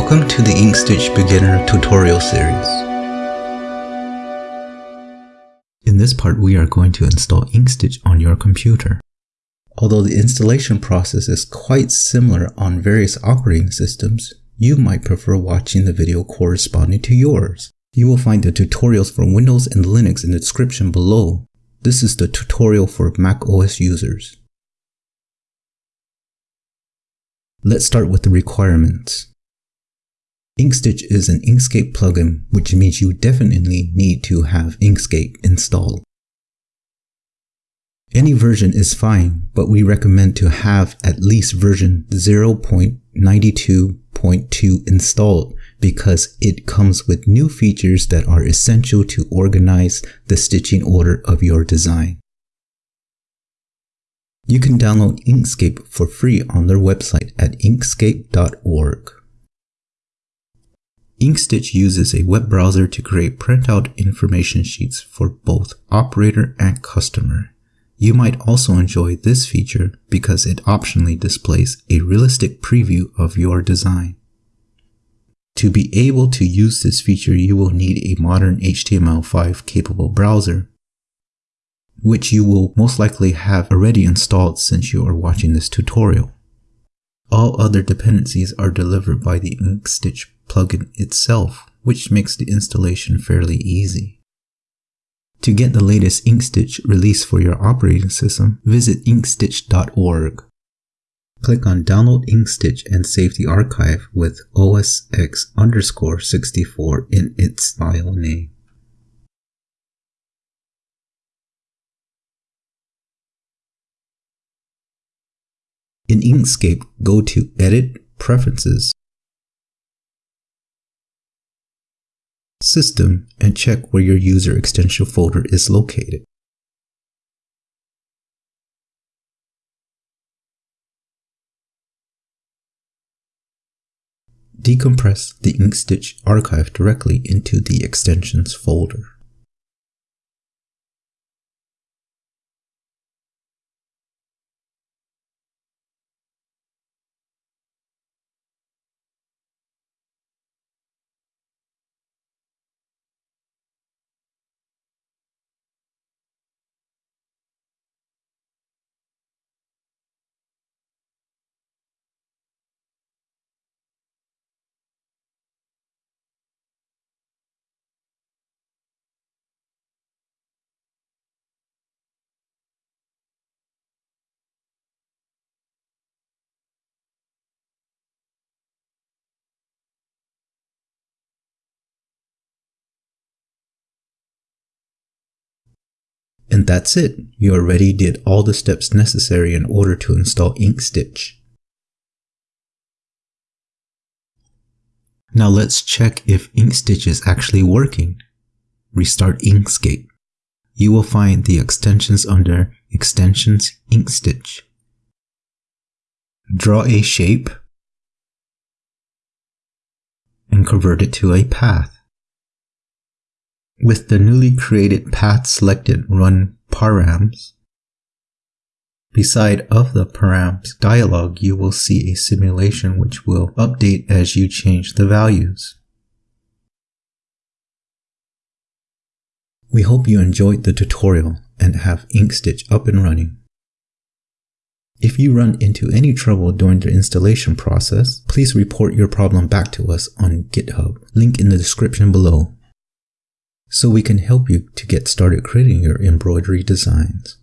Welcome to the Inkstitch Beginner Tutorial Series. In this part we are going to install Inkstitch on your computer. Although the installation process is quite similar on various operating systems, you might prefer watching the video corresponding to yours. You will find the tutorials for Windows and Linux in the description below. This is the tutorial for Mac OS users. Let's start with the requirements. Inkstitch is an Inkscape plugin, which means you definitely need to have Inkscape installed. Any version is fine, but we recommend to have at least version 0.92.2 installed because it comes with new features that are essential to organize the stitching order of your design. You can download Inkscape for free on their website at inkscape.org. Inkstitch uses a web browser to create printout information sheets for both operator and customer. You might also enjoy this feature because it optionally displays a realistic preview of your design. To be able to use this feature, you will need a modern HTML5 capable browser, which you will most likely have already installed since you are watching this tutorial. All other dependencies are delivered by the Inkstitch plugin itself, which makes the installation fairly easy. To get the latest Inkstitch release for your operating system, visit inkstitch.org. Click on Download Inkstitch and save the archive with OSX underscore 64 in its file name. In Inkscape, go to Edit, Preferences, System, and check where your user extension folder is located. Decompress the Inkstitch archive directly into the extensions folder. And that's it. You already did all the steps necessary in order to install Inkstitch. Now let's check if Inkstitch is actually working. Restart Inkscape. You will find the extensions under Extensions Inkstitch. Draw a shape and convert it to a path. With the newly created path selected, run params. Beside of the params dialog, you will see a simulation which will update as you change the values. We hope you enjoyed the tutorial and have Inkstitch up and running. If you run into any trouble during the installation process, please report your problem back to us on GitHub, link in the description below so we can help you to get started creating your embroidery designs.